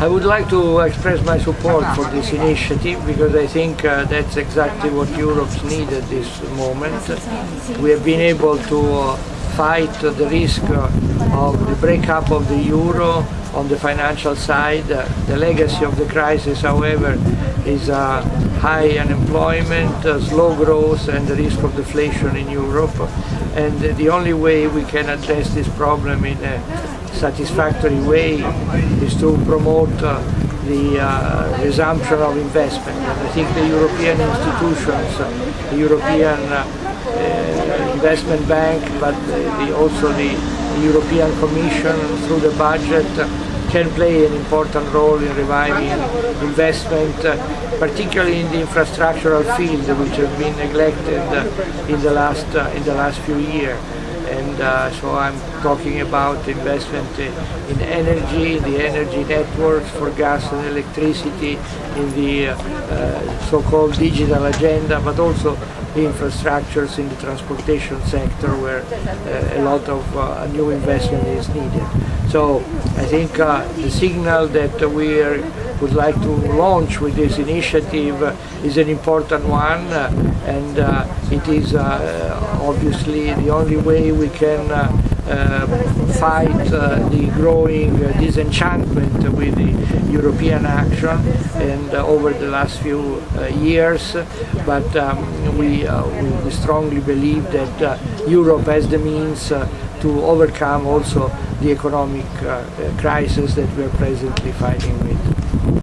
I would like to express my support for this initiative because I think uh, that's exactly what Europe's need at this moment. We have been able to uh, fight the risk uh, of the breakup of the euro on the financial side. The legacy of the crisis, however, is uh, high unemployment, uh, slow growth and the risk of deflation in Europe. And the only way we can address this problem in a satisfactory way is to promote uh, the uh, resumption of investment. And I think the European institutions, uh, the European uh, Investment Bank, but the, also the, European Commission through the budget can play an important role in reviving investment, uh, particularly in the infrastructural field, which has been neglected uh, in the last uh, in the last few years. And uh, so I'm talking about investment in energy, the energy networks for gas and electricity, in the uh, so-called digital agenda, but also the infrastructures in the transportation sector where uh, a lot of uh, new investment is needed. So I think uh, the signal that we are, would like to launch with this initiative uh, is an important one uh, and uh, it is obviously the only way we can fight the growing disenchantment with the European action and over the last few years but um, we, we, strongly believe that Europe has the means to overcome also the economic uh, crisis that we are presently fighting with.